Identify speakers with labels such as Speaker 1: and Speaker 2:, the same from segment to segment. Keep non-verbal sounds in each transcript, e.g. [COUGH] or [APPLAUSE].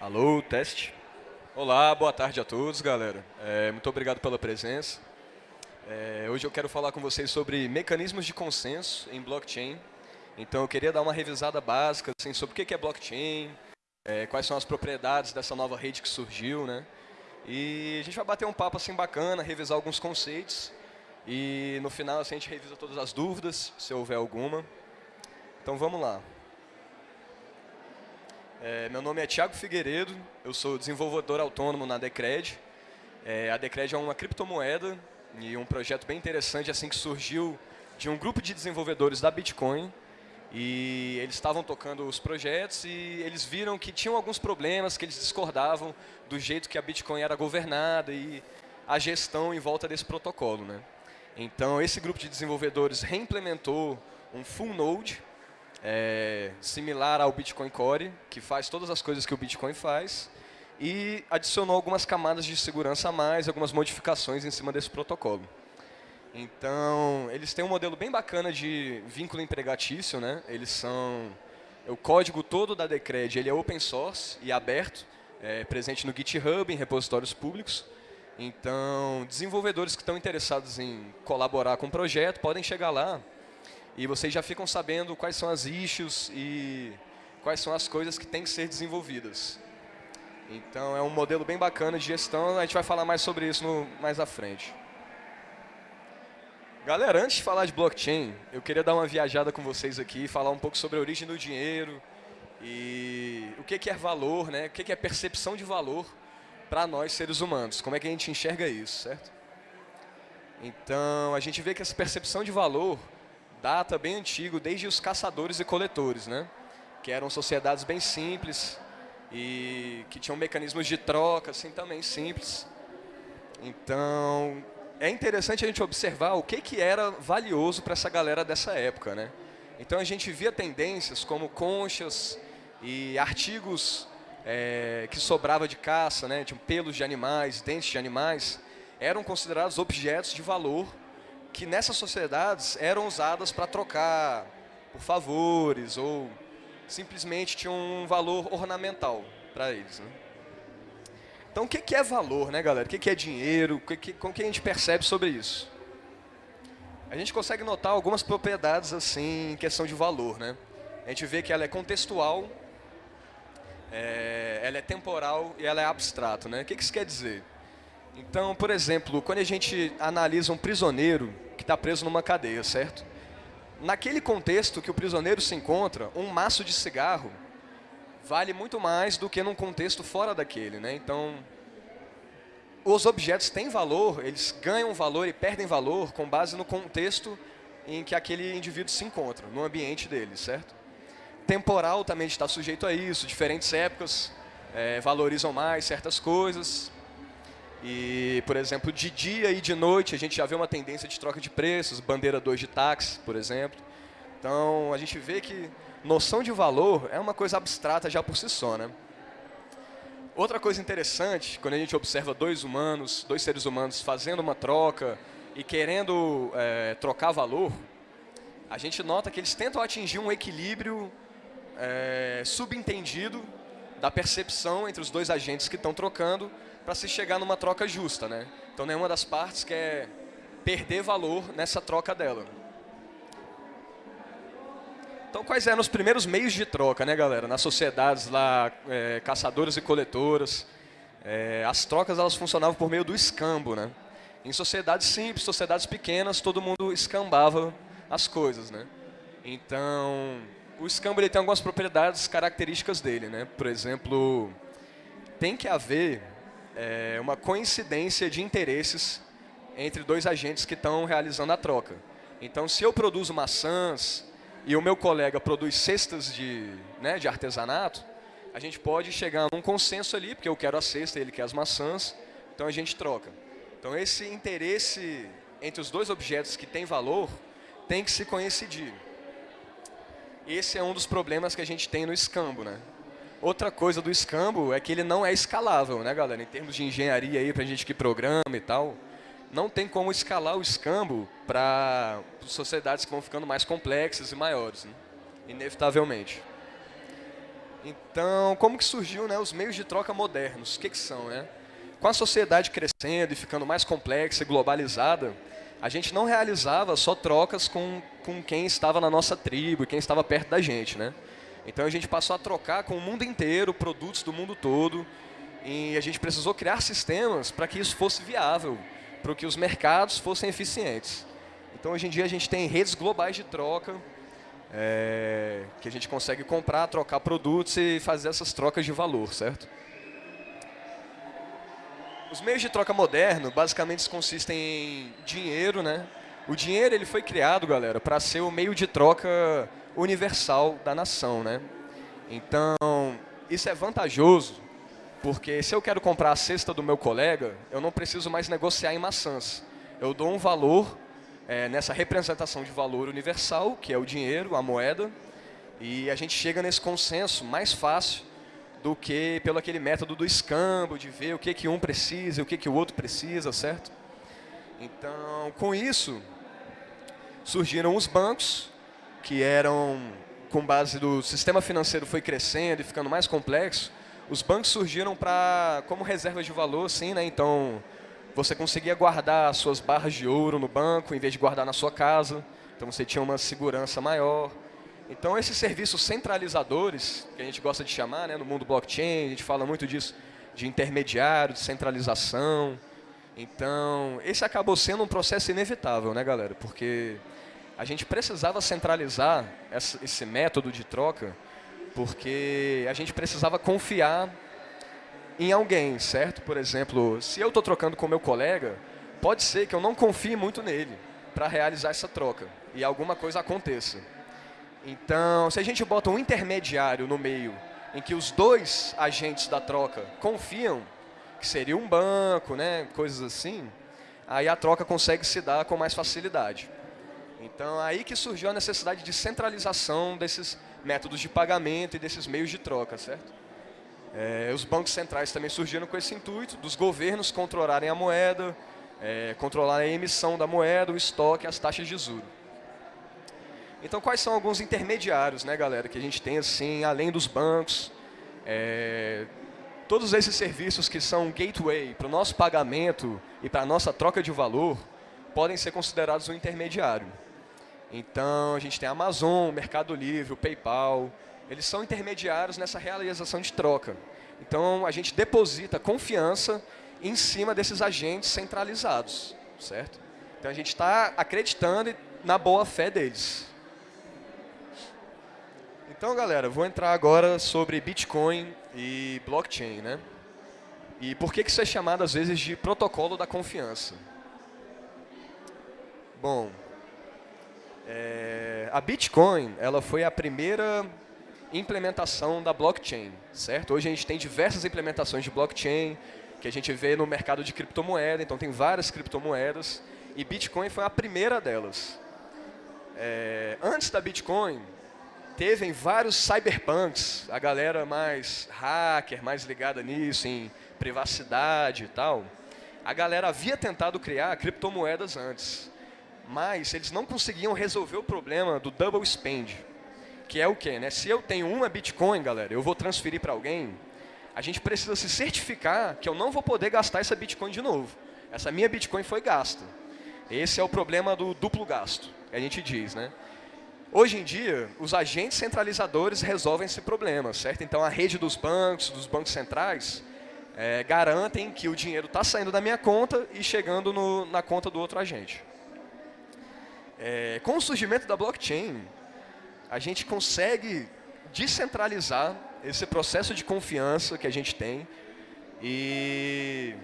Speaker 1: Alô, teste. Olá, boa tarde a todos, galera. É, muito obrigado pela presença. É, hoje eu quero falar com vocês sobre mecanismos de consenso em blockchain. Então eu queria dar uma revisada básica assim, sobre o que é blockchain, é, quais são as propriedades dessa nova rede que surgiu, né? E a gente vai bater um papo assim bacana, revisar alguns conceitos e no final assim, a gente revisa todas as dúvidas, se houver alguma. Então vamos lá. É, meu nome é Thiago Figueiredo, eu sou desenvolvedor autônomo na Decred. É, a Decred é uma criptomoeda e um projeto bem interessante assim que surgiu de um grupo de desenvolvedores da Bitcoin. E eles estavam tocando os projetos e eles viram que tinham alguns problemas, que eles discordavam do jeito que a Bitcoin era governada e a gestão em volta desse protocolo. Né? Então, esse grupo de desenvolvedores reimplementou um full node, é, similar ao Bitcoin Core, que faz todas as coisas que o Bitcoin faz, e adicionou algumas camadas de segurança a mais, algumas modificações em cima desse protocolo. Então, eles têm um modelo bem bacana de vínculo empregatício, né? Eles são o código todo da Decred, ele é open source e aberto, é, presente no GitHub, em repositórios públicos. Então, desenvolvedores que estão interessados em colaborar com o projeto podem chegar lá e vocês já ficam sabendo quais são as issues e quais são as coisas que têm que ser desenvolvidas. Então é um modelo bem bacana de gestão, a gente vai falar mais sobre isso no, mais à frente. Galera, antes de falar de blockchain, eu queria dar uma viajada com vocês aqui, falar um pouco sobre a origem do dinheiro e o que é valor, né? o que é percepção de valor para nós seres humanos, como é que a gente enxerga isso, certo? Então, a gente vê que essa percepção de valor data bem antigo, desde os caçadores e coletores, né? que eram sociedades bem simples e que tinham mecanismos de troca assim também simples. Então, é interessante a gente observar o que, que era valioso para essa galera dessa época. Né? Então, a gente via tendências como conchas e artigos é, que sobrava de caça, né? tinham pelos de animais, dentes de animais, eram considerados objetos de valor que nessas sociedades eram usadas para trocar por favores ou simplesmente tinham um valor ornamental para eles. Né? Então, o que é valor, né, galera? O que é dinheiro? Como que a gente percebe sobre isso? A gente consegue notar algumas propriedades assim em questão de valor, né? A gente vê que ela é contextual, é, ela é temporal e ela é abstrato, né? O que isso quer dizer? Então, por exemplo, quando a gente analisa um prisioneiro que está preso numa cadeia, certo? Naquele contexto que o prisioneiro se encontra, um maço de cigarro vale muito mais do que num contexto fora daquele. Né? Então, os objetos têm valor, eles ganham valor e perdem valor com base no contexto em que aquele indivíduo se encontra, no ambiente dele, certo? Temporal também está sujeito a isso, diferentes épocas é, valorizam mais certas coisas, e, por exemplo, de dia e de noite a gente já vê uma tendência de troca de preços, bandeira 2 de táxi, por exemplo. Então, a gente vê que noção de valor é uma coisa abstrata já por si só, né? Outra coisa interessante, quando a gente observa dois humanos, dois seres humanos fazendo uma troca e querendo é, trocar valor, a gente nota que eles tentam atingir um equilíbrio é, subentendido da percepção entre os dois agentes que estão trocando para se chegar numa troca justa, né? Então nenhuma das partes quer perder valor nessa troca dela. Então quais eram os primeiros meios de troca, né, galera? Nas sociedades lá, é, caçadoras e coletoras, é, as trocas elas funcionavam por meio do escambo, né? Em sociedades simples, sociedades pequenas, todo mundo escambava as coisas, né? Então, o escambo ele tem algumas propriedades características dele, né? Por exemplo, tem que haver é, uma coincidência de interesses entre dois agentes que estão realizando a troca. Então, se eu produzo maçãs e o meu colega produz cestas de, né, de artesanato, a gente pode chegar a um consenso ali, porque eu quero a cesta e ele quer as maçãs, então a gente troca. Então, esse interesse entre os dois objetos que têm valor tem que se coincidir. Esse é um dos problemas que a gente tem no escambo, né? Outra coisa do escambo é que ele não é escalável, né, galera? Em termos de engenharia aí, pra gente que programa e tal, não tem como escalar o escambo para sociedades que vão ficando mais complexas e maiores, né? inevitavelmente. Então, como que surgiu né, os meios de troca modernos? O que, que são? Né? Com a sociedade crescendo e ficando mais complexa e globalizada, a gente não realizava só trocas com, com quem estava na nossa tribo, quem estava perto da gente. Né? Então a gente passou a trocar com o mundo inteiro, produtos do mundo todo, e a gente precisou criar sistemas para que isso fosse viável, para que os mercados fossem eficientes. Então hoje em dia a gente tem redes globais de troca, é, que a gente consegue comprar, trocar produtos e fazer essas trocas de valor, certo? Os meios de troca moderno, basicamente, consistem em dinheiro, né? O dinheiro ele foi criado, galera, para ser o meio de troca universal da nação, né? Então, isso é vantajoso, porque se eu quero comprar a cesta do meu colega, eu não preciso mais negociar em maçãs. Eu dou um valor é, nessa representação de valor universal, que é o dinheiro, a moeda, e a gente chega nesse consenso mais fácil do que pelo aquele método do escambo, de ver o que, que um precisa o que, que o outro precisa, certo? Então, com isso, surgiram os bancos, que eram, com base do sistema financeiro foi crescendo e ficando mais complexo, os bancos surgiram para como reservas de valor, sim, né? Então, você conseguia guardar suas barras de ouro no banco, em vez de guardar na sua casa. Então, você tinha uma segurança maior. Então, esses serviços centralizadores, que a gente gosta de chamar, né, no mundo blockchain, a gente fala muito disso, de intermediário, de centralização. Então, esse acabou sendo um processo inevitável, né, galera? Porque a gente precisava centralizar esse método de troca, porque a gente precisava confiar em alguém, certo? Por exemplo, se eu estou trocando com meu colega, pode ser que eu não confie muito nele para realizar essa troca e alguma coisa aconteça. Então, se a gente bota um intermediário no meio, em que os dois agentes da troca confiam, que seria um banco, né, coisas assim, aí a troca consegue se dar com mais facilidade. Então, aí que surgiu a necessidade de centralização desses métodos de pagamento e desses meios de troca, certo? É, os bancos centrais também surgiram com esse intuito, dos governos controlarem a moeda, é, controlarem a emissão da moeda, o estoque, as taxas de juros. Então, quais são alguns intermediários, né, galera, que a gente tem, assim, além dos bancos, é, todos esses serviços que são gateway para o nosso pagamento e para a nossa troca de valor, podem ser considerados um intermediário. Então, a gente tem a Amazon, Mercado Livre, o PayPal, eles são intermediários nessa realização de troca. Então, a gente deposita confiança em cima desses agentes centralizados, certo? Então, a gente está acreditando na boa fé deles. Então, galera, vou entrar agora sobre Bitcoin e blockchain, né? E por que, que isso é chamado, às vezes, de protocolo da confiança? Bom, é, a Bitcoin ela foi a primeira implementação da blockchain, certo? Hoje a gente tem diversas implementações de blockchain que a gente vê no mercado de criptomoeda, então tem várias criptomoedas e Bitcoin foi a primeira delas. É, antes da Bitcoin, teve vários cyberpunks, a galera mais hacker, mais ligada nisso, em privacidade e tal. A galera havia tentado criar criptomoedas antes, mas eles não conseguiam resolver o problema do double spend que é o quê? Né? Se eu tenho uma Bitcoin, galera, eu vou transferir para alguém, a gente precisa se certificar que eu não vou poder gastar essa Bitcoin de novo. Essa minha Bitcoin foi gasta. Esse é o problema do duplo gasto, a gente diz. Né? Hoje em dia, os agentes centralizadores resolvem esse problema, certo? Então, a rede dos bancos, dos bancos centrais, é, garantem que o dinheiro está saindo da minha conta e chegando no, na conta do outro agente. É, com o surgimento da blockchain, a gente consegue descentralizar esse processo de confiança que a gente tem e,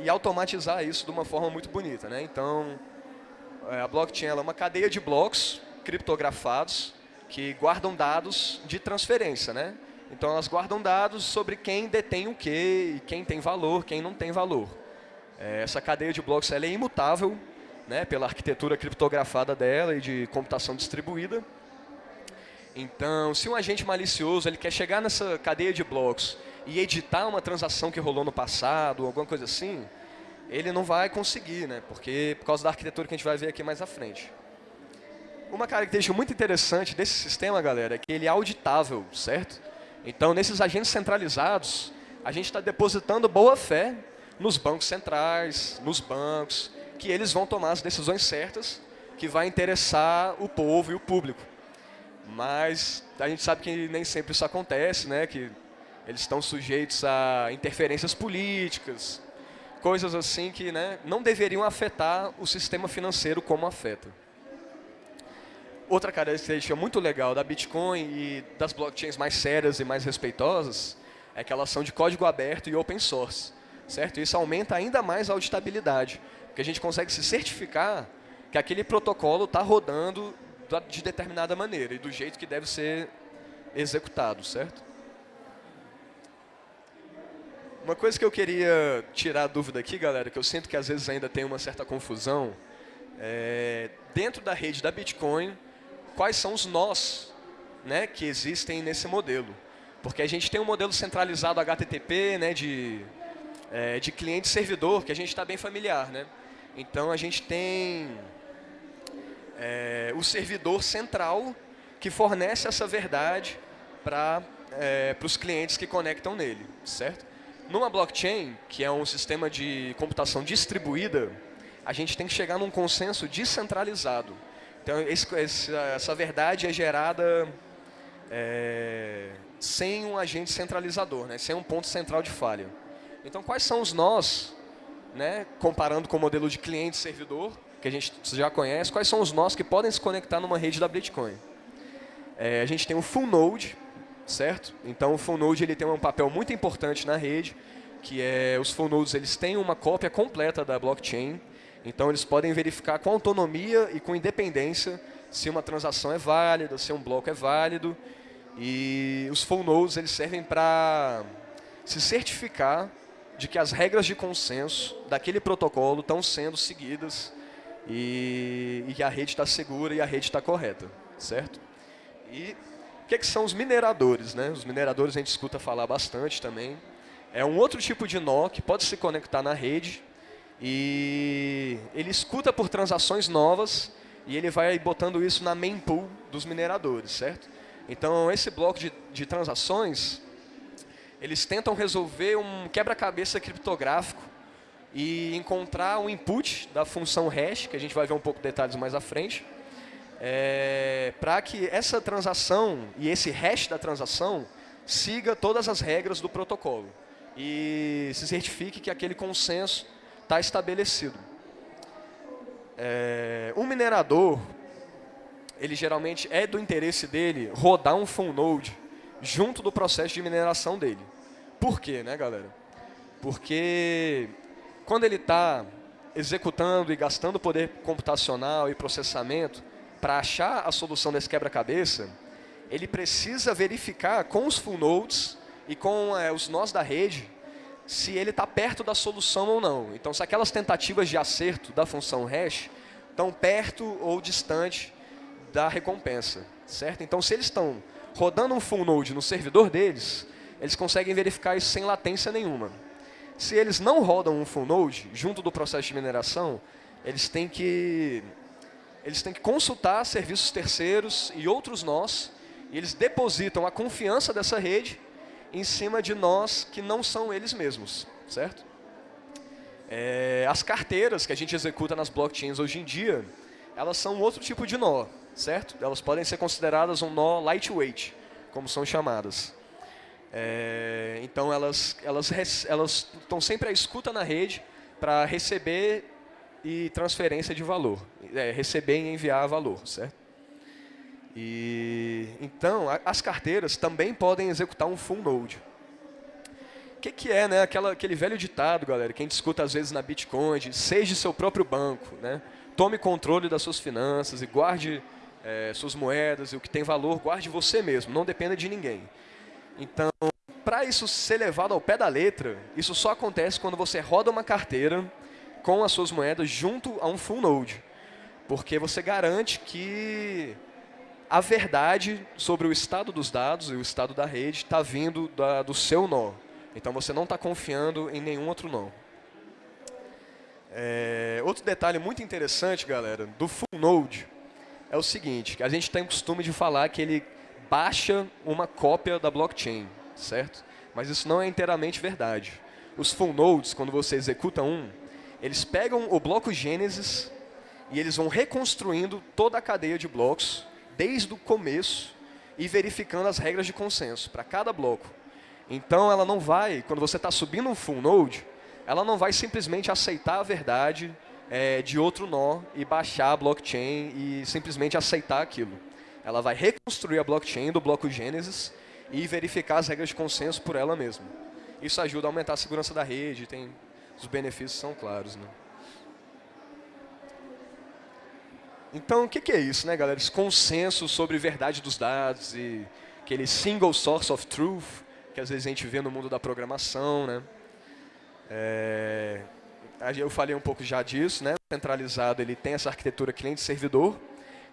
Speaker 1: e automatizar isso de uma forma muito bonita. Né? Então, é, a blockchain é uma cadeia de blocos criptografados que guardam dados de transferência. Né? Então, elas guardam dados sobre quem detém o quê, quem tem valor, quem não tem valor. É, essa cadeia de blocos é imutável né, pela arquitetura criptografada dela e de computação distribuída. Então, se um agente malicioso ele quer chegar nessa cadeia de blocos e editar uma transação que rolou no passado, alguma coisa assim, ele não vai conseguir, né? porque por causa da arquitetura que a gente vai ver aqui mais à frente. Uma característica muito interessante desse sistema, galera, é que ele é auditável, certo? Então, nesses agentes centralizados, a gente está depositando boa fé nos bancos centrais, nos bancos, que eles vão tomar as decisões certas que vai interessar o povo e o público. Mas a gente sabe que nem sempre isso acontece, né? que eles estão sujeitos a interferências políticas, coisas assim que né, não deveriam afetar o sistema financeiro como afeta. Outra característica muito legal da Bitcoin e das blockchains mais sérias e mais respeitosas é que elas são de código aberto e open source, certo? Isso aumenta ainda mais a auditabilidade, porque a gente consegue se certificar que aquele protocolo está rodando de determinada maneira e do jeito que deve ser executado, certo? Uma coisa que eu queria tirar a dúvida aqui, galera, que eu sinto que às vezes ainda tem uma certa confusão, é, dentro da rede da Bitcoin, quais são os nós né, que existem nesse modelo. Porque a gente tem um modelo centralizado HTTP, né, de, é, de cliente-servidor, que a gente está bem familiar. Né? Então, a gente tem é, o servidor central que fornece essa verdade para é, os clientes que conectam nele, certo? Numa blockchain, que é um sistema de computação distribuída, a gente tem que chegar num consenso descentralizado. Então, esse, essa verdade é gerada é, sem um agente centralizador, né? sem um ponto central de falha. Então, quais são os nós, né? comparando com o modelo de cliente-servidor, que a gente já conhece, quais são os nós que podem se conectar numa rede da Bitcoin? É, a gente tem o full node, certo? Então o full node ele tem um papel muito importante na rede, que é os full nodes eles têm uma cópia completa da blockchain, então eles podem verificar com autonomia e com independência se uma transação é válida, se um bloco é válido, e os full nodes eles servem para se certificar de que as regras de consenso daquele protocolo estão sendo seguidas e, e a rede está segura e a rede está correta, certo? E o que, é que são os mineradores? Né? Os mineradores a gente escuta falar bastante também. É um outro tipo de nó que pode se conectar na rede e ele escuta por transações novas e ele vai botando isso na main pool dos mineradores, certo? Então, esse bloco de, de transações, eles tentam resolver um quebra-cabeça criptográfico e encontrar o input da função hash, que a gente vai ver um pouco de detalhes mais à frente, é, para que essa transação e esse hash da transação siga todas as regras do protocolo e se certifique que aquele consenso está estabelecido. É, um minerador, ele geralmente é do interesse dele rodar um full node junto do processo de mineração dele. Por quê, né, galera? Porque quando ele está executando e gastando poder computacional e processamento, para achar a solução desse quebra-cabeça, ele precisa verificar com os full nodes e com é, os nós da rede se ele está perto da solução ou não. Então, se aquelas tentativas de acerto da função hash estão perto ou distante da recompensa, certo? Então, se eles estão rodando um full node no servidor deles, eles conseguem verificar isso sem latência nenhuma. Se eles não rodam um full node junto do processo de mineração, eles têm que eles têm que consultar serviços terceiros e outros nós, e eles depositam a confiança dessa rede em cima de nós que não são eles mesmos, certo? É, as carteiras que a gente executa nas blockchains hoje em dia, elas são outro tipo de nó, certo? Elas podem ser consideradas um nó lightweight, como são chamadas. É, então elas, elas, elas estão sempre à escuta na rede para receber e transferência de valor. É, receber e enviar valor, certo? E, então, a, as carteiras também podem executar um full node. O que, que é né, aquela, aquele velho ditado, galera, que a gente escuta às vezes na Bitcoin, de seja seu próprio banco, né? tome controle das suas finanças e guarde é, suas moedas e o que tem valor, guarde você mesmo, não dependa de ninguém. Então, para isso ser levado ao pé da letra, isso só acontece quando você roda uma carteira com as suas moedas junto a um full node. Porque você garante que a verdade sobre o estado dos dados e o estado da rede está vindo da, do seu nó. Então você não está confiando em nenhum outro nó. É, outro detalhe muito interessante, galera, do full node é o seguinte, a gente tem o costume de falar que ele baixa uma cópia da blockchain, certo? Mas isso não é inteiramente verdade. Os full nodes, quando você executa um, eles pegam o bloco Gênesis e eles vão reconstruindo toda a cadeia de blocos, desde o começo, e verificando as regras de consenso para cada bloco. Então, ela não vai, quando você está subindo um full node, ela não vai simplesmente aceitar a verdade é, de outro nó e baixar a blockchain e simplesmente aceitar aquilo. Ela vai reconstruir a blockchain do bloco Gênesis e verificar as regras de consenso por ela mesma. Isso ajuda a aumentar a segurança da rede, tem, os benefícios são claros. Né? Então, o que, que é isso, né, galera? Esse consenso sobre verdade dos dados e aquele single source of truth que às vezes a gente vê no mundo da programação, né? É, eu falei um pouco já disso, né? Centralizado ele tem essa arquitetura cliente-servidor,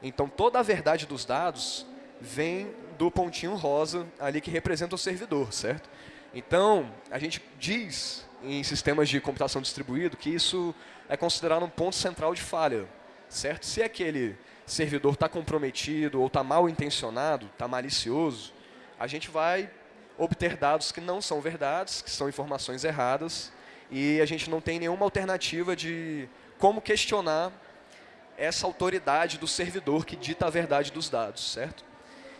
Speaker 1: então toda a verdade dos dados vem do pontinho rosa ali que representa o servidor, certo? Então, a gente diz em sistemas de computação distribuído que isso é considerado um ponto central de falha, certo? Se aquele servidor está comprometido ou está mal intencionado, está malicioso, a gente vai obter dados que não são verdades, que são informações erradas, e a gente não tem nenhuma alternativa de como questionar essa autoridade do servidor que dita a verdade dos dados, certo?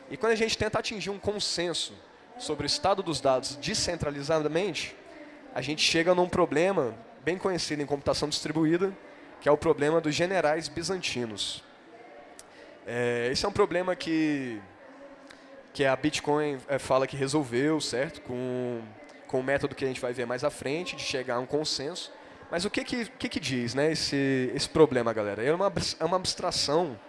Speaker 1: E quando a gente tenta atingir um consenso sobre o estado dos dados descentralizadamente, a gente chega num problema bem conhecido em computação distribuída, que é o problema dos generais bizantinos. É, esse é um problema que, que a Bitcoin é, fala que resolveu, certo? Com, com o método que a gente vai ver mais à frente, de chegar a um consenso. Mas o que que, que, que diz né, esse, esse problema, galera? É uma, é uma abstração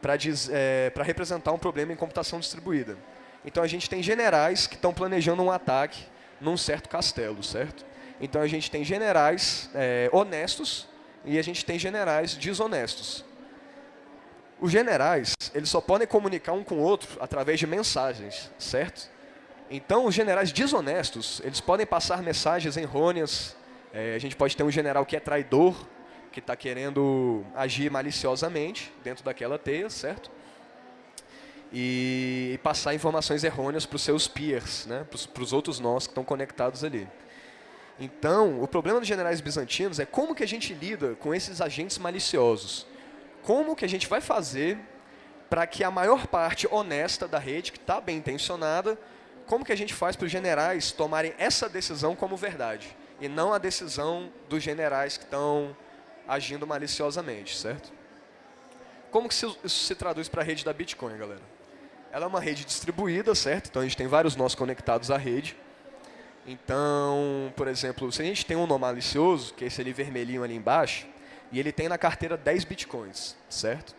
Speaker 1: para é, representar um problema em computação distribuída. Então, a gente tem generais que estão planejando um ataque num certo castelo, certo? Então, a gente tem generais é, honestos e a gente tem generais desonestos. Os generais, eles só podem comunicar um com o outro através de mensagens, certo? Então, os generais desonestos, eles podem passar mensagens errôneas. É, a gente pode ter um general que é traidor, que está querendo agir maliciosamente dentro daquela teia, certo? E, e passar informações errôneas para os seus peers, né? para os outros nós que estão conectados ali. Então, o problema dos generais bizantinos é como que a gente lida com esses agentes maliciosos. Como que a gente vai fazer para que a maior parte honesta da rede, que está bem intencionada, como que a gente faz para os generais tomarem essa decisão como verdade? E não a decisão dos generais que estão agindo maliciosamente, certo? Como que isso se traduz para a rede da Bitcoin, galera? Ela é uma rede distribuída, certo? Então a gente tem vários nós conectados à rede. Então, por exemplo, se a gente tem um nó malicioso, que é esse ali vermelhinho ali embaixo, e ele tem na carteira 10 bitcoins, certo?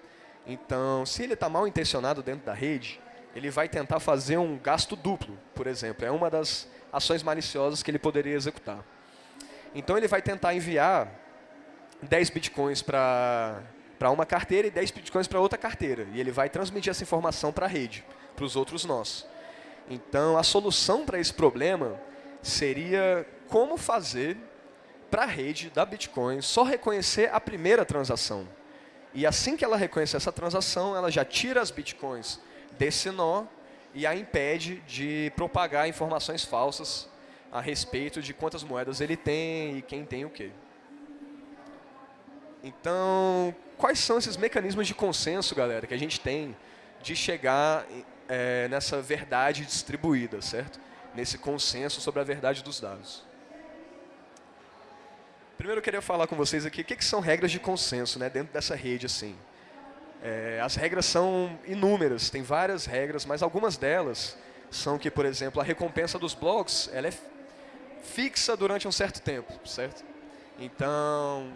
Speaker 1: Então, se ele está mal intencionado dentro da rede, ele vai tentar fazer um gasto duplo, por exemplo. É uma das ações maliciosas que ele poderia executar. Então, ele vai tentar enviar 10 bitcoins para uma carteira e 10 bitcoins para outra carteira. E ele vai transmitir essa informação para a rede, para os outros nós. Então, a solução para esse problema seria como fazer para a rede da Bitcoin só reconhecer a primeira transação. E assim que ela reconhecer essa transação, ela já tira as Bitcoins desse nó e a impede de propagar informações falsas a respeito de quantas moedas ele tem e quem tem o quê. Então, quais são esses mecanismos de consenso, galera, que a gente tem de chegar é, nessa verdade distribuída, certo? nesse consenso sobre a verdade dos dados. Primeiro eu queria falar com vocês aqui o que, que são regras de consenso né, dentro dessa rede. assim. É, as regras são inúmeras, tem várias regras, mas algumas delas são que, por exemplo, a recompensa dos blocos ela é fixa durante um certo tempo, certo? Então,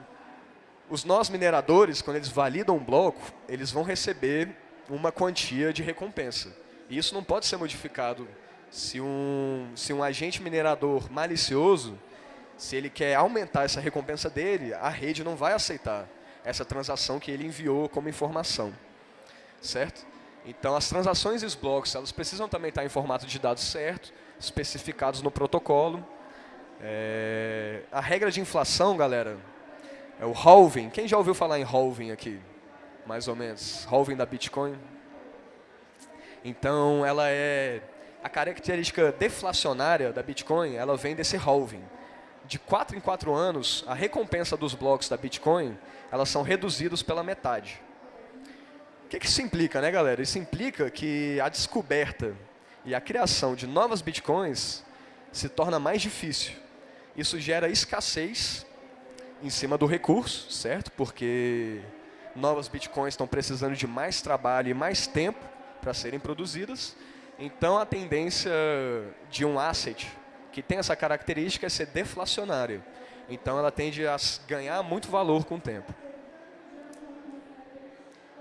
Speaker 1: os nós mineradores, quando eles validam um bloco, eles vão receber uma quantia de recompensa. E isso não pode ser modificado se um, se um agente minerador malicioso, se ele quer aumentar essa recompensa dele, a rede não vai aceitar essa transação que ele enviou como informação. Certo? Então, as transações e os blocos, elas precisam também estar em formato de dados certo, especificados no protocolo. É, a regra de inflação, galera, é o halving. Quem já ouviu falar em halving aqui? Mais ou menos. Halving da Bitcoin? Então, ela é a característica deflacionária da Bitcoin, ela vem desse halving. De 4 em 4 anos, a recompensa dos blocos da Bitcoin, elas são reduzidos pela metade. O que, que isso implica, né, galera? Isso implica que a descoberta e a criação de novas Bitcoins se torna mais difícil. Isso gera escassez em cima do recurso, certo? Porque novas Bitcoins estão precisando de mais trabalho e mais tempo para serem produzidas. Então, a tendência de um asset que tem essa característica é ser deflacionário. Então, ela tende a ganhar muito valor com o tempo.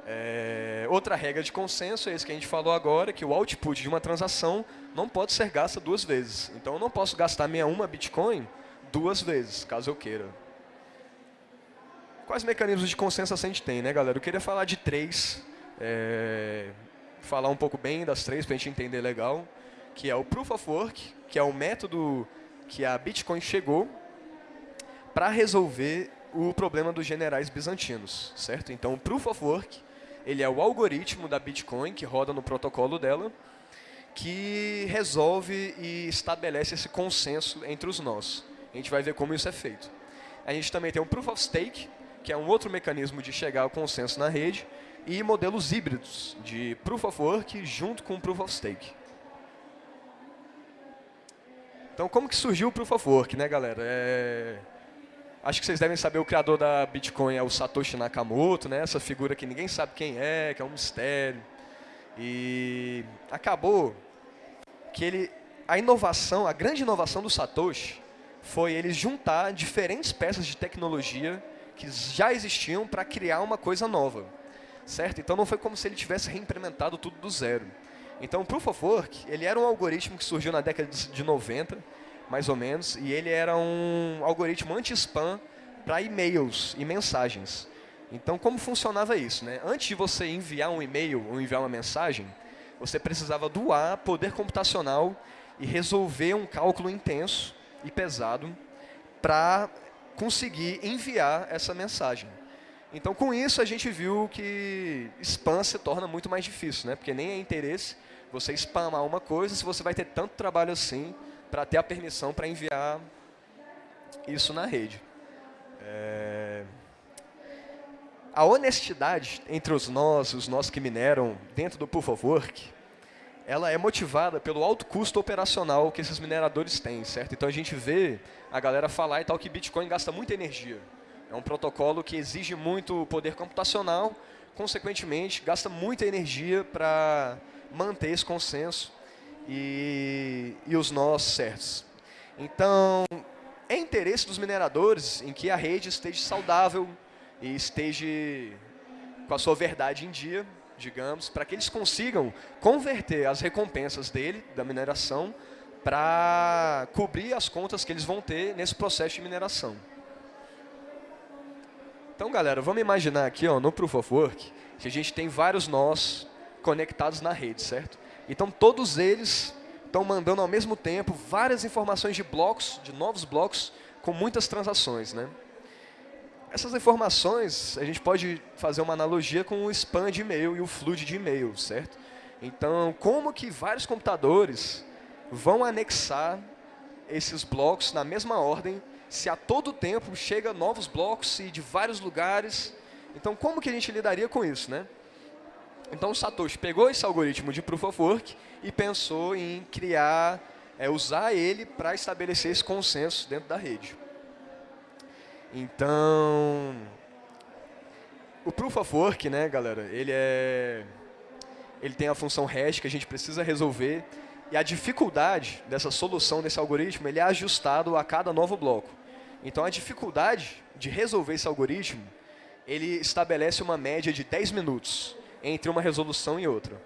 Speaker 1: É, outra regra de consenso é isso que a gente falou agora, que o output de uma transação não pode ser gasta duas vezes. Então, eu não posso gastar minha uma Bitcoin duas vezes, caso eu queira. Quais mecanismos de consenso a gente tem, né, galera? Eu queria falar de três. É, falar um pouco bem das três para a gente entender legal, que é o Proof of Work, que é o método que a Bitcoin chegou para resolver o problema dos generais bizantinos, certo? Então, o Proof of Work, ele é o algoritmo da Bitcoin que roda no protocolo dela, que resolve e estabelece esse consenso entre os nós. A gente vai ver como isso é feito. A gente também tem o Proof of Stake, que é um outro mecanismo de chegar ao consenso na rede, e modelos híbridos de Proof of Work junto com Proof of Stake. Então, como que surgiu o Proof of Work, né, galera? É... Acho que vocês devem saber, o criador da Bitcoin é o Satoshi Nakamoto, né? essa figura que ninguém sabe quem é, que é um mistério. E acabou que ele, a inovação, a grande inovação do Satoshi foi ele juntar diferentes peças de tecnologia que já existiam para criar uma coisa nova certo? Então não foi como se ele tivesse reimplementado tudo do zero. Então o Proof of Work, ele era um algoritmo que surgiu na década de 90, mais ou menos, e ele era um algoritmo anti-spam para e-mails e mensagens. Então como funcionava isso? Né? Antes de você enviar um e-mail ou enviar uma mensagem, você precisava doar poder computacional e resolver um cálculo intenso e pesado para conseguir enviar essa mensagem. Então, com isso, a gente viu que spam se torna muito mais difícil, né? porque nem é interesse você spamar uma coisa se você vai ter tanto trabalho assim para ter a permissão para enviar isso na rede. É... A honestidade entre os nós, os nós que mineram dentro do Proof of Work, ela é motivada pelo alto custo operacional que esses mineradores têm, certo? Então a gente vê a galera falar e tal que Bitcoin gasta muita energia. É um protocolo que exige muito poder computacional, consequentemente, gasta muita energia para manter esse consenso e, e os nós certos. Então, é interesse dos mineradores em que a rede esteja saudável e esteja com a sua verdade em dia, digamos, para que eles consigam converter as recompensas dele, da mineração, para cobrir as contas que eles vão ter nesse processo de mineração. Então, galera, vamos imaginar aqui ó, no Proof of Work que a gente tem vários nós conectados na rede, certo? Então, todos eles estão mandando ao mesmo tempo várias informações de blocos, de novos blocos, com muitas transações. Né? Essas informações, a gente pode fazer uma analogia com o spam de e-mail e o flood de e-mail, certo? Então, como que vários computadores vão anexar esses blocos na mesma ordem se a todo tempo chega novos blocos e de vários lugares. Então, como que a gente lidaria com isso, né? Então, o Satoshi pegou esse algoritmo de Proof of Work e pensou em criar, é, usar ele para estabelecer esse consenso dentro da rede. Então, o Proof of Work, né, galera, ele, é, ele tem a função hash que a gente precisa resolver e a dificuldade dessa solução desse algoritmo ele é ajustado a cada novo bloco. Então, a dificuldade de resolver esse algoritmo, ele estabelece uma média de 10 minutos entre uma resolução e outra.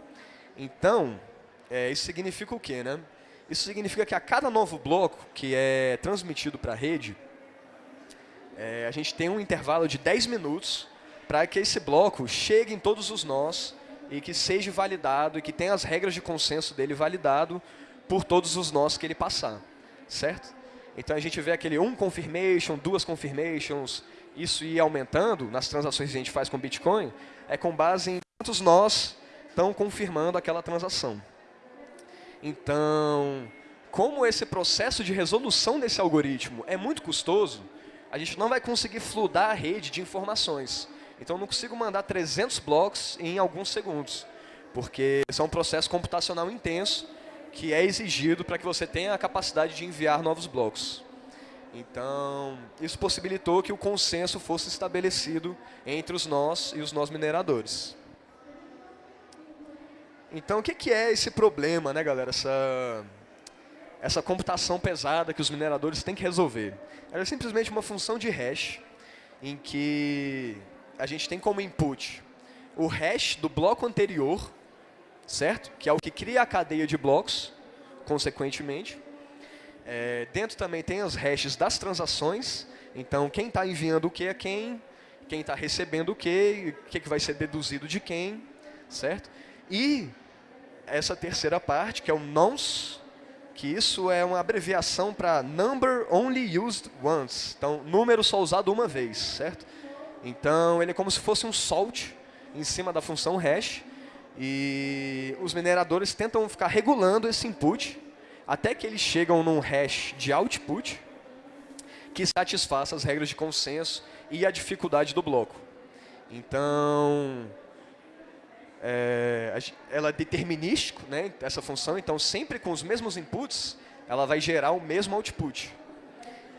Speaker 1: Então, é, isso significa o quê? Né? Isso significa que a cada novo bloco que é transmitido para a rede, é, a gente tem um intervalo de 10 minutos para que esse bloco chegue em todos os nós e que seja validado e que tenha as regras de consenso dele validado por todos os nós que ele passar. Certo? Então a gente vê aquele um confirmation, duas confirmations, isso ir aumentando nas transações que a gente faz com Bitcoin, é com base em quantos nós estão confirmando aquela transação. Então, como esse processo de resolução desse algoritmo é muito custoso, a gente não vai conseguir fludar a rede de informações. Então, eu não consigo mandar 300 blocos em alguns segundos, porque isso é um processo computacional intenso que é exigido para que você tenha a capacidade de enviar novos blocos. Então, isso possibilitou que o consenso fosse estabelecido entre os nós e os nós mineradores. Então, o que é esse problema, né, galera? Essa, essa computação pesada que os mineradores têm que resolver. Ela é simplesmente uma função de hash em que a gente tem como input o hash do bloco anterior, certo? Que é o que cria a cadeia de blocos, consequentemente. É, dentro também tem os hashes das transações. Então, quem está enviando o que a quem, quem está recebendo o que, o que, que vai ser deduzido de quem, certo? E essa terceira parte, que é o nonce, que isso é uma abreviação para Number Only Used Once. Então, número só usado uma vez, certo? Então, ele é como se fosse um salt em cima da função hash. E os mineradores tentam ficar regulando esse input até que eles chegam num hash de output que satisfaça as regras de consenso e a dificuldade do bloco. Então, é, ela é determinístico, né, essa função, então sempre com os mesmos inputs, ela vai gerar o mesmo output.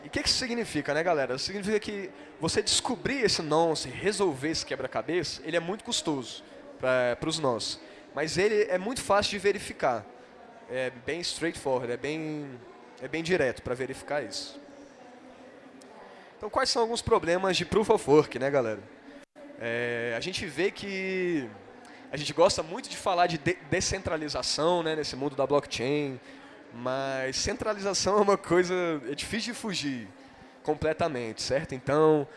Speaker 1: E o que, que isso significa, né, galera? Significa que você descobrir esse nonce, resolver esse quebra-cabeça, ele é muito custoso para os nós. Mas ele é muito fácil de verificar é bem straightforward, é bem, é bem direto para verificar isso. Então, quais são alguns problemas de Proof of Work, né, galera? É, a gente vê que a gente gosta muito de falar de, de descentralização né, nesse mundo da blockchain, mas centralização [LAUGHS] é uma coisa, é difícil de fugir completamente, certo? Então,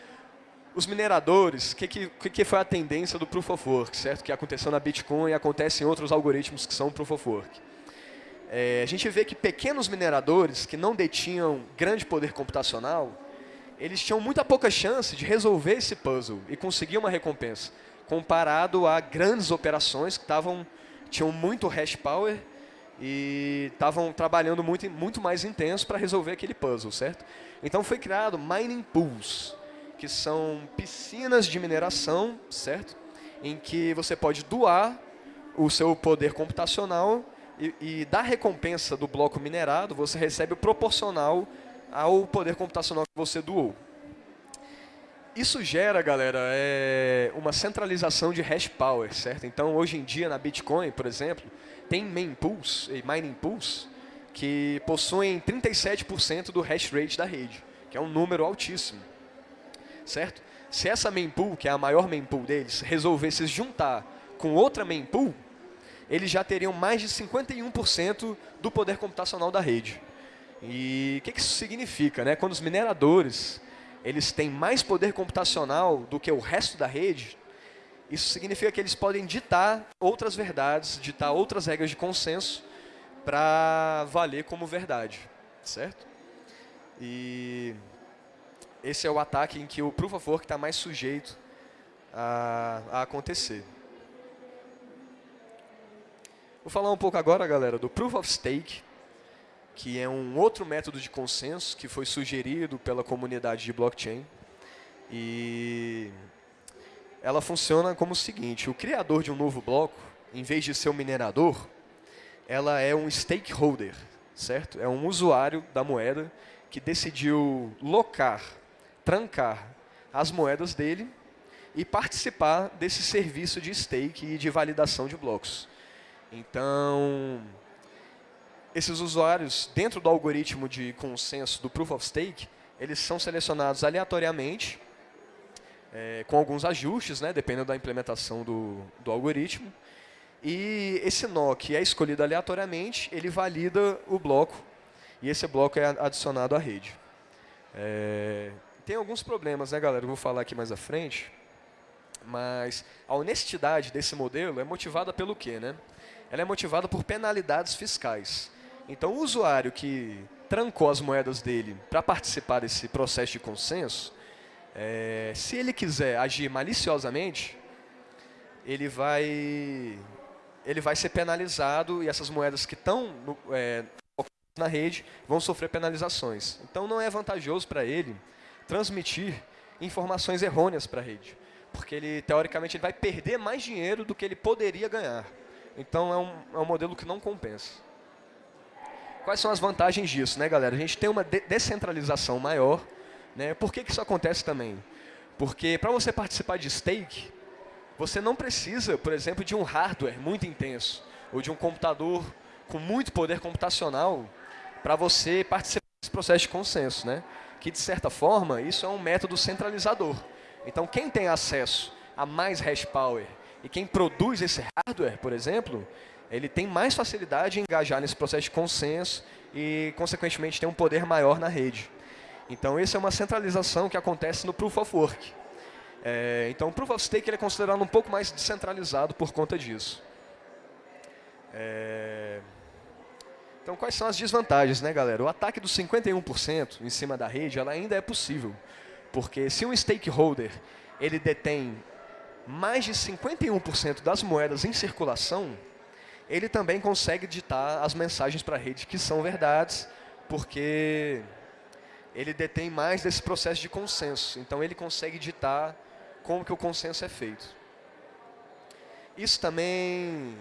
Speaker 1: os mineradores, o que, que, que foi a tendência do Proof of Work, certo? Que aconteceu na Bitcoin e acontece em outros algoritmos que são Proof of Work. É, a gente vê que pequenos mineradores que não detinham grande poder computacional, eles tinham muita pouca chance de resolver esse puzzle e conseguir uma recompensa, comparado a grandes operações que tavam, tinham muito hash power e estavam trabalhando muito, muito mais intenso para resolver aquele puzzle, certo? Então foi criado mining pools, que são piscinas de mineração, certo? Em que você pode doar o seu poder computacional e, e da recompensa do bloco minerado, você recebe o proporcional ao poder computacional que você doou. Isso gera, galera, é uma centralização de hash power, certo? Então, hoje em dia, na Bitcoin, por exemplo, tem main pools e mining pools que possuem 37% do hash rate da rede, que é um número altíssimo, certo? Se essa main pool, que é a maior main pool deles, resolvesse juntar com outra main pool, eles já teriam mais de 51% do poder computacional da rede. E o que, isso significa? Né? Quando os mineradores eles têm mais poder computacional do que o resto da rede, isso significa que eles podem ditar outras verdades, ditar outras regras de consenso para valer como verdade, certo? E esse é o ataque em que o Proof of Work está mais sujeito a, a acontecer. Vou falar um pouco agora, galera, do Proof of Stake, que é um outro método de consenso que foi sugerido pela comunidade de blockchain. E ela funciona como o seguinte, o criador de um novo bloco, em vez de ser um minerador, ela é um stakeholder, certo? É um usuário da moeda que decidiu locar, trancar as moedas dele e participar desse serviço de stake e de validação de blocos. Então, esses usuários, dentro do algoritmo de consenso do Proof of Stake, eles são selecionados aleatoriamente, é, com alguns ajustes, né, dependendo da implementação do, do algoritmo. E esse nó que é escolhido aleatoriamente, ele valida o bloco, e esse bloco é adicionado à rede. É, tem alguns problemas, né, galera? Eu vou falar aqui mais à frente. Mas a honestidade desse modelo é motivada pelo quê, né? ela é motivada por penalidades fiscais. Então, o usuário que trancou as moedas dele para participar desse processo de consenso, é, se ele quiser agir maliciosamente, ele vai ele vai ser penalizado e essas moedas que estão é, na rede vão sofrer penalizações. Então não é vantajoso para ele transmitir informações errôneas para a rede, porque ele teoricamente ele vai perder mais dinheiro do que ele poderia ganhar. Então é um, é um modelo que não compensa. Quais são as vantagens disso, né, galera? A gente tem uma de descentralização maior. Né? Por que, que isso acontece também? Porque para você participar de stake, você não precisa, por exemplo, de um hardware muito intenso ou de um computador com muito poder computacional para você participar desse processo de consenso, né? Que, de certa forma, isso é um método centralizador. Então, quem tem acesso a mais hash power e quem produz esse hardware, por exemplo, ele tem mais facilidade em engajar nesse processo de consenso e, consequentemente, tem um poder maior na rede. Então, isso é uma centralização que acontece no Proof of Work. É, então, o Proof of Stake ele é considerado um pouco mais descentralizado por conta disso. É... Então, quais são as desvantagens, né, galera? O ataque dos 51% em cima da rede ela ainda é possível. Porque se um stakeholder ele detém mais de 51% das moedas em circulação, ele também consegue ditar as mensagens para a rede que são verdades, porque ele detém mais desse processo de consenso. Então, ele consegue ditar como que o consenso é feito. Isso também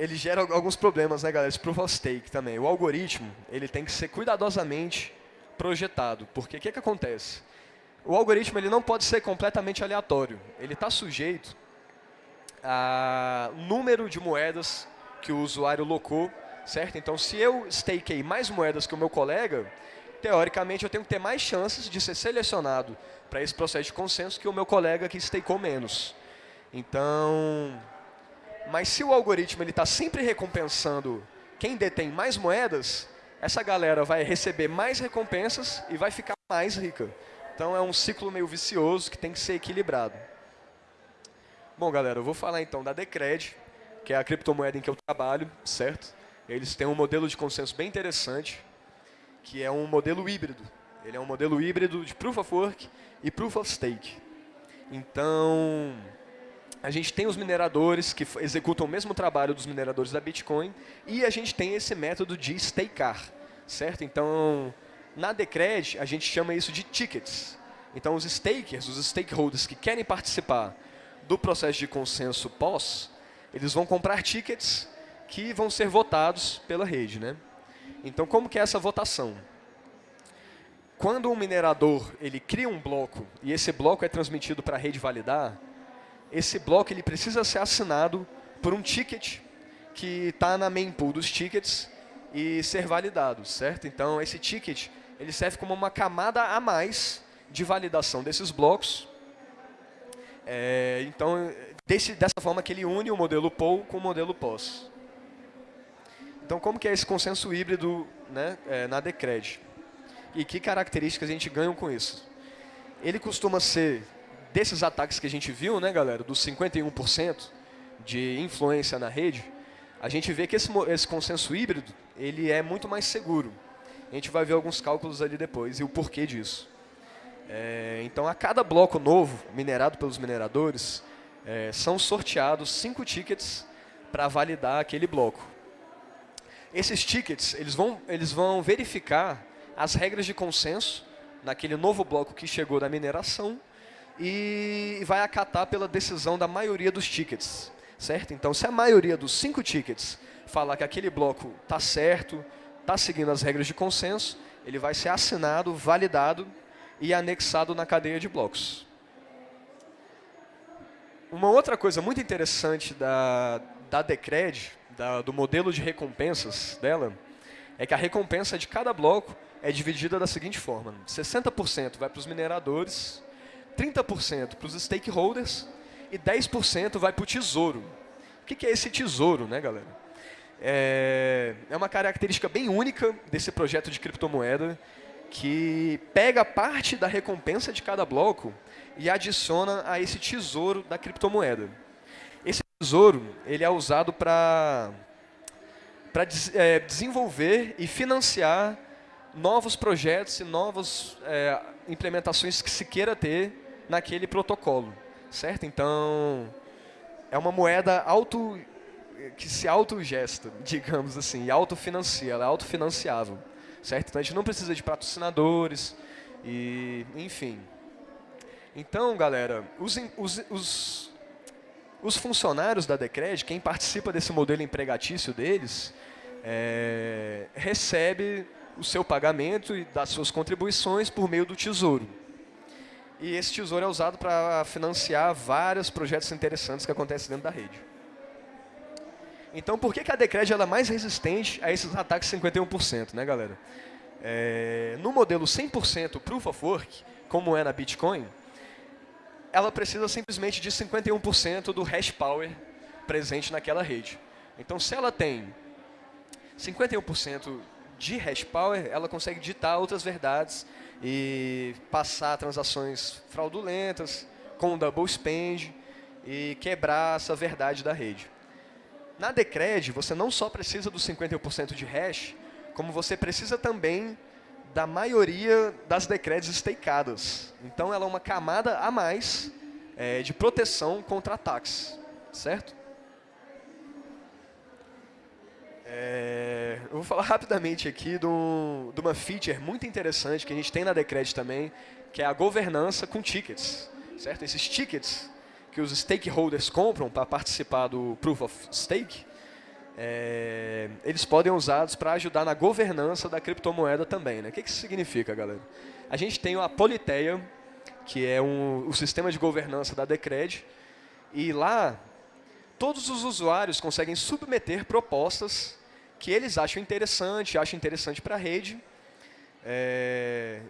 Speaker 1: ele gera alguns problemas, né, galera? Esse proof of stake também. O algoritmo ele tem que ser cuidadosamente projetado, porque o que, que acontece? O algoritmo ele não pode ser completamente aleatório. Ele está sujeito a número de moedas que o usuário locou, certo? Então, se eu stakei mais moedas que o meu colega, teoricamente eu tenho que ter mais chances de ser selecionado para esse processo de consenso que o meu colega que stakeou menos. Então, mas se o algoritmo está sempre recompensando quem detém mais moedas, essa galera vai receber mais recompensas e vai ficar mais rica. Então é um ciclo meio vicioso que tem que ser equilibrado. Bom, galera, eu vou falar então da Decred, que é a criptomoeda em que eu trabalho, certo? Eles têm um modelo de consenso bem interessante, que é um modelo híbrido. Ele é um modelo híbrido de Proof of Work e Proof of Stake. Então, a gente tem os mineradores que executam o mesmo trabalho dos mineradores da Bitcoin e a gente tem esse método de stakear, certo? Então, na Decred, a gente chama isso de tickets. Então, os stakers, os stakeholders que querem participar do processo de consenso pós, eles vão comprar tickets que vão ser votados pela rede. Né? Então, como que é essa votação? Quando um minerador ele cria um bloco e esse bloco é transmitido para a rede validar, esse bloco ele precisa ser assinado por um ticket que está na mempool dos tickets e ser validado, certo? Então, esse ticket ele serve como uma camada a mais de validação desses blocos. É, então, desse, dessa forma que ele une o modelo POL com o modelo POS. Então, como que é esse consenso híbrido né, é, na Decred? E que características a gente ganha com isso? Ele costuma ser desses ataques que a gente viu, né, galera, dos 51% de influência na rede, a gente vê que esse, esse consenso híbrido ele é muito mais seguro. A gente vai ver alguns cálculos ali depois e o porquê disso. É, então, a cada bloco novo, minerado pelos mineradores, é, são sorteados cinco tickets para validar aquele bloco. Esses tickets eles vão, eles vão verificar as regras de consenso naquele novo bloco que chegou da mineração e vai acatar pela decisão da maioria dos tickets, certo? Então, se a maioria dos cinco tickets falar que aquele bloco está certo, está seguindo as regras de consenso, ele vai ser assinado, validado e anexado na cadeia de blocos. Uma outra coisa muito interessante da, da Decred, da, do modelo de recompensas dela, é que a recompensa de cada bloco é dividida da seguinte forma. 60% vai para os mineradores, 30% para os stakeholders e 10% vai para o tesouro. O que é esse tesouro, né, galera? É, é uma característica bem única desse projeto de criptomoeda que pega parte da recompensa de cada bloco e adiciona a esse tesouro da criptomoeda. Esse tesouro ele é usado para para é, desenvolver e financiar novos projetos e novas é, implementações que se queira ter naquele protocolo, certo? Então, é uma moeda auto que se autogesta, [LAUGHS] digamos assim, e autofinancia, ela é autofinanciável, certo? Então a gente não precisa de patrocinadores e, enfim. Então, galera, os, os, os, os funcionários da Decred, quem participa desse modelo empregatício deles, é, recebe o seu pagamento e das suas contribuições por meio do tesouro. E esse tesouro é usado para financiar vários projetos interessantes que acontecem dentro da rede. Então, por que, que a Decred é mais resistente a esses ataques 51%, né, galera? É, no modelo 100% Proof of Work, como é na Bitcoin, ela precisa simplesmente de 51% do hash power presente naquela rede. Então, se ela tem 51% de hash power, ela consegue ditar outras verdades e passar transações fraudulentas com double spend e quebrar essa verdade da rede. Na Decred, você não só precisa dos 51% de hash, como você precisa também da maioria das Decreds stakeadas. Então, ela é uma camada a mais é, de proteção contra ataques, certo? É, eu vou falar rapidamente aqui de, um, de, uma feature muito interessante que a gente tem na Decred também, que é a governança com tickets. Certo? Esses tickets que os stakeholders compram para participar do Proof of Stake, é, eles podem usados para ajudar na governança da criptomoeda também. Né? O que, que isso significa, galera? A gente tem a Politeia, que é um, o sistema de governança da Decred, e lá todos os usuários conseguem submeter propostas que eles acham interessante, acham interessante para a rede, é,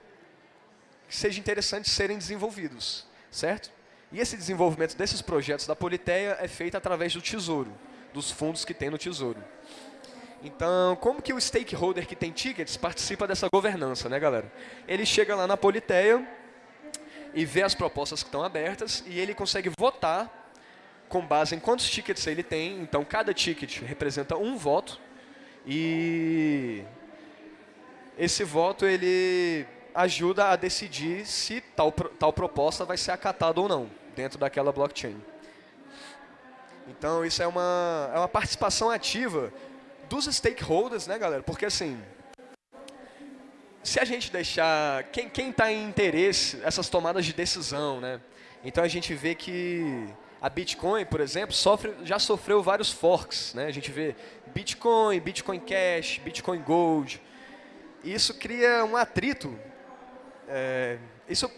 Speaker 1: que seja interessante serem desenvolvidos, certo? E esse desenvolvimento desses projetos da Politeia é feito através do Tesouro, dos fundos que tem no Tesouro. Então, como que o stakeholder que tem tickets participa dessa governança, né, galera? Ele chega lá na Politeia e vê as propostas que estão abertas e ele consegue votar com base em quantos tickets ele tem. Então, cada ticket representa um voto e esse voto ele ajuda a decidir se tal, tal proposta vai ser acatada ou não dentro daquela blockchain. Então, isso é uma, é uma participação ativa dos stakeholders, né, galera? Porque, assim, se a gente deixar... Quem está em interesse, essas tomadas de decisão, né? Então, a gente vê que a Bitcoin, por exemplo, sofre, já sofreu vários forks. Né? A gente vê Bitcoin, Bitcoin Cash, Bitcoin Gold. Isso cria um atrito. É, isso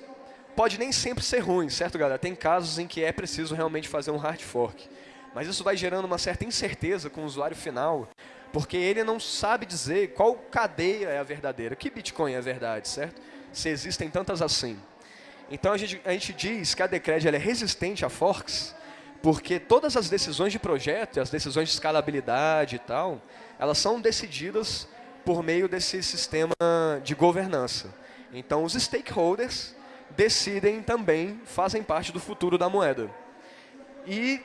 Speaker 1: pode nem sempre ser ruim, certo, galera? Tem casos em que é preciso realmente fazer um hard fork. Mas isso vai gerando uma certa incerteza com o usuário final, porque ele não sabe dizer qual cadeia é a verdadeira, que Bitcoin é a verdade, certo? Se existem tantas assim. Então a gente, a gente diz que a Decred é resistente a forks, porque todas as decisões de projeto, as decisões de escalabilidade e tal, elas são decididas por meio desse sistema de governança. Então os stakeholders decidem também, fazem parte do futuro da moeda. E,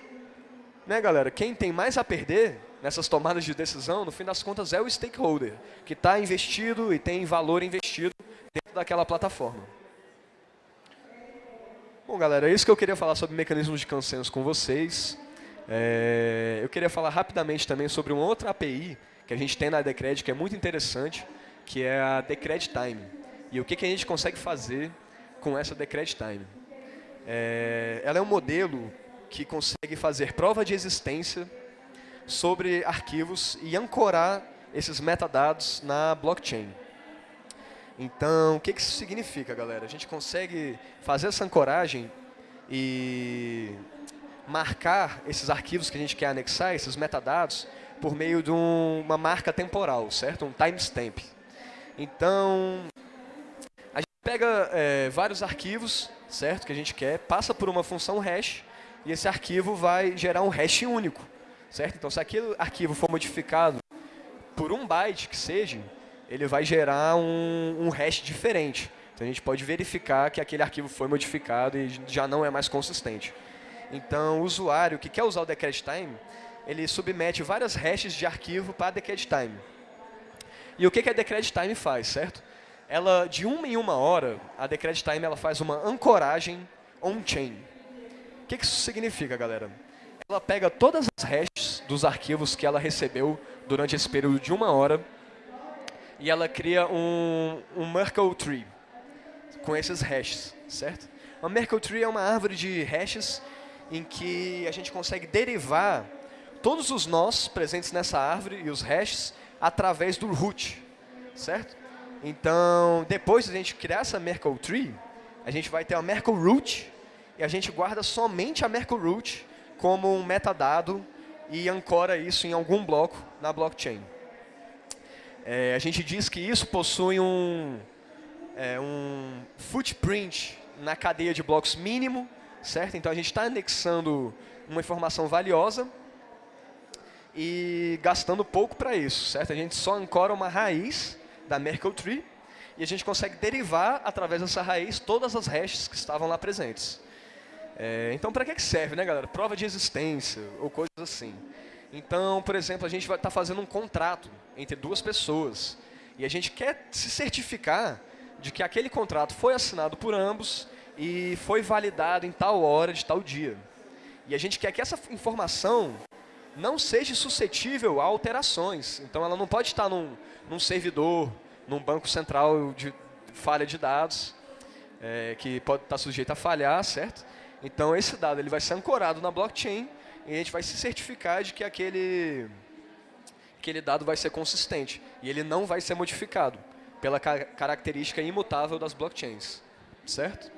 Speaker 1: né galera, quem tem mais a perder nessas tomadas de decisão, no fim das contas, é o stakeholder, que está investido e tem valor investido dentro daquela plataforma. Bom, galera, é isso que eu queria falar sobre mecanismos de consenso com vocês. É, eu queria falar rapidamente também sobre uma outra API que a gente tem na Decred, que é muito interessante, que é a Decred Time. E o que, que a gente consegue fazer com essa Decred Time. É, ela é um modelo que consegue fazer prova de existência sobre arquivos e ancorar esses metadados na blockchain. Então, o que, que isso significa, galera? A gente consegue fazer essa ancoragem e marcar esses arquivos que a gente quer anexar, esses metadados, por meio de um, uma marca temporal, certo? Um timestamp. Então, a gente pega é, vários arquivos, certo? Que a gente quer, passa por uma função hash, e esse arquivo vai gerar um hash único, certo? Então, se aquele arquivo for modificado por um byte que seja, ele vai gerar um, um hash diferente. Então a gente pode verificar que aquele arquivo foi modificado e já não é mais consistente. Então o usuário que quer usar o decred time, ele submete várias hashes de arquivo para decred time. E o que, que a decred time faz, certo? Ela, de uma em uma hora, a decred time ela faz uma ancoragem on-chain. O que isso significa, galera? Ela pega todas as hashes dos arquivos que ela recebeu durante esse período de uma hora e ela cria um, um Merkle Tree com esses hashes, certo? Uma Merkle Tree é uma árvore de hashes em que a gente consegue derivar todos os nós presentes nessa árvore e os hashes através do root, certo? Então, depois de a gente criar essa Merkle Tree, a gente vai ter a Merkle Root e a gente guarda somente a Merkle Root como um metadado e ancora isso em algum bloco na blockchain. É, a gente diz que isso possui um, é, um footprint na cadeia de blocos mínimo, certo? Então a gente está anexando uma informação valiosa e gastando pouco para isso, certo? A gente só ancora uma raiz da Merkle Tree e a gente consegue derivar através dessa raiz todas as hashes que estavam lá presentes. É, então, para que serve, né, galera? Prova de existência ou coisas assim. Então, por exemplo, a gente vai estar tá fazendo um contrato entre duas pessoas e a gente quer se certificar de que aquele contrato foi assinado por ambos e foi validado em tal hora de tal dia. E a gente quer que essa informação não seja suscetível a alterações. Então, ela não pode estar num, num servidor, num banco central de falha de dados, é, que pode estar sujeito a falhar, certo? Então, esse dado ele vai ser ancorado na blockchain e a gente vai se certificar de que aquele, aquele dado vai ser consistente e ele não vai ser modificado pela ca característica imutável das blockchains, certo?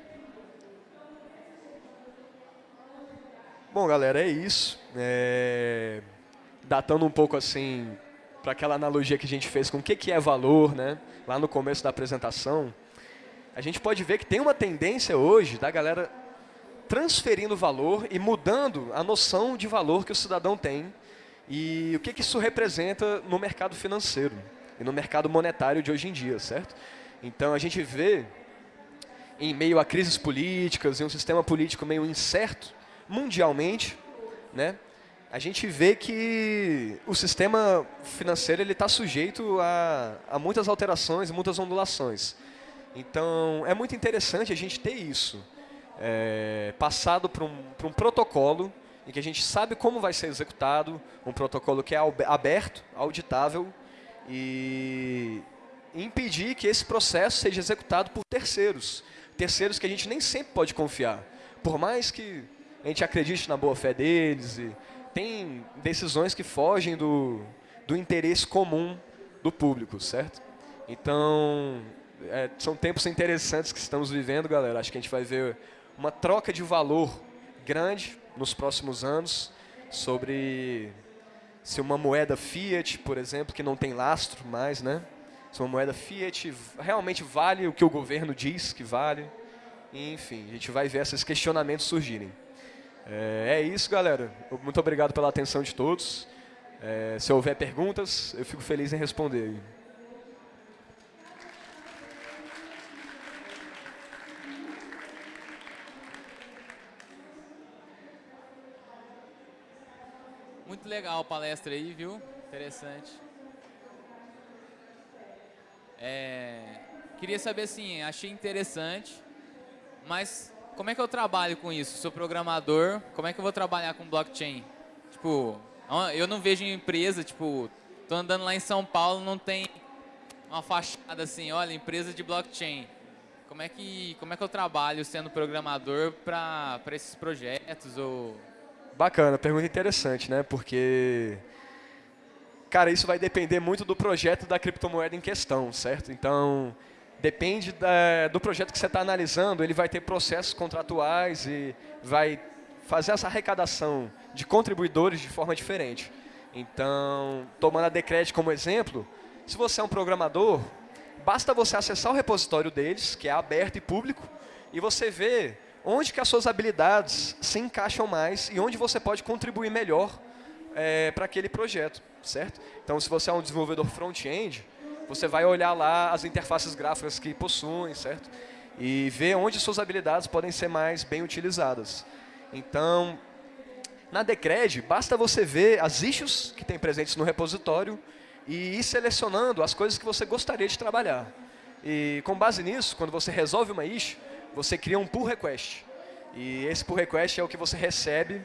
Speaker 1: Bom, galera, é isso. É... Datando um pouco assim para aquela analogia que a gente fez com o que, que é valor, né? lá no começo da apresentação, a gente pode ver que tem uma tendência hoje da galera transferindo valor e mudando a noção de valor que o cidadão tem e o que, que isso representa no mercado financeiro e no mercado monetário de hoje em dia, certo? Então, a gente vê, em meio a crises políticas e um sistema político meio incerto, mundialmente, né, a gente vê que o sistema financeiro está sujeito a, a muitas alterações, muitas ondulações. Então, é muito interessante a gente ter isso é, passado para um, um protocolo em que a gente sabe como vai ser executado, um protocolo que é aberto, auditável e impedir que esse processo seja executado por terceiros, terceiros que a gente nem sempre pode confiar. Por mais que a gente acredite na boa fé deles, e tem decisões que fogem do, do interesse comum do público, certo? Então, é, são tempos interessantes que estamos vivendo, galera. Acho que a gente vai ver uma troca de valor grande nos próximos anos sobre se uma moeda fiat, por exemplo, que não tem lastro mais, né? Se uma moeda fiat realmente vale o que o governo diz que vale. Enfim, a gente vai ver esses questionamentos surgirem. É, é isso, galera. Muito obrigado pela atenção de todos. É, se houver perguntas, eu fico feliz em responder.
Speaker 2: Legal a palestra aí, viu? Interessante. É, queria saber assim, achei interessante, mas como é que eu trabalho com isso? Sou programador, como é que eu vou trabalhar com blockchain? Tipo, eu não vejo empresa, tipo, tô andando lá em São Paulo, não tem uma fachada assim, olha, empresa de blockchain. Como é que, como é que eu trabalho sendo programador para esses projetos ou
Speaker 1: Bacana, pergunta interessante, né? Porque, cara, isso vai depender muito do projeto da criptomoeda em questão, certo? Então, depende da, do projeto que você está analisando, ele vai ter processos contratuais e vai fazer essa arrecadação de contribuidores de forma diferente. Então, tomando a Decred como exemplo, se você é um programador, basta você acessar o repositório deles, que é aberto e público, e você vê onde que as suas habilidades se encaixam mais e onde você pode contribuir melhor é, para aquele projeto, certo? Então, se você é um desenvolvedor front-end, você vai olhar lá as interfaces gráficas que possuem, certo? E ver onde suas habilidades podem ser mais bem utilizadas. Então, na Decred, basta você ver as issues que tem presentes no repositório e ir selecionando as coisas que você gostaria de trabalhar. E com base nisso, quando você resolve uma issue, você cria um pull request. E esse pull request é o que você recebe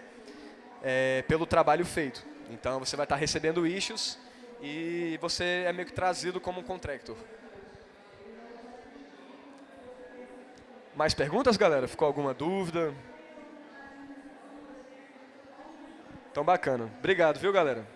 Speaker 1: é, pelo trabalho feito. Então você vai estar recebendo issues e você é meio que trazido como um contractor. Mais perguntas, galera? Ficou alguma dúvida? Então, bacana. Obrigado, viu, galera?